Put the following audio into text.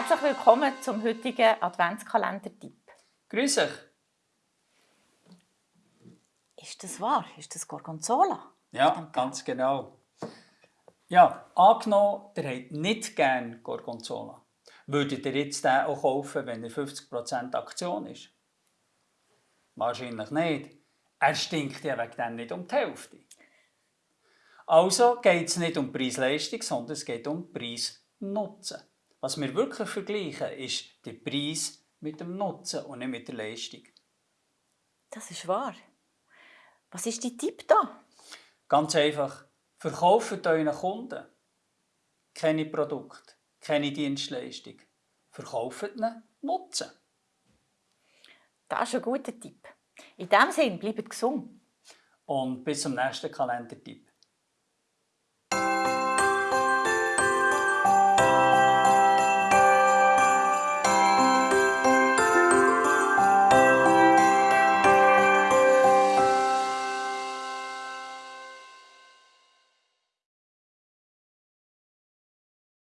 Herzlich willkommen zum heutigen Adventskalender-Tipp. Grüß euch. Ist das wahr? Ist das Gorgonzola? Ja, ganz genau. Ja, angenommen, ihr habt nicht gerne Gorgonzola. Würdet ihr jetzt den auch kaufen, wenn er 50% Aktion ist? Wahrscheinlich nicht. Er stinkt ja wegen dem nicht um die Hälfte. Also geht es nicht um Preis-Leistung, sondern es geht um Preis-Nutzen. Was wir wirklich vergleichen, ist der Preis mit dem Nutzen und nicht mit der Leistung. Das ist wahr. Was ist die Tipp da? Ganz einfach, verkauft euren Kunden keine Produkte, keine Dienstleistung. Verkauft ihnen Nutzen. Das ist ein guter Tipp. In diesem Sinne, bleibt gesund. Und bis zum nächsten Kalendertipp.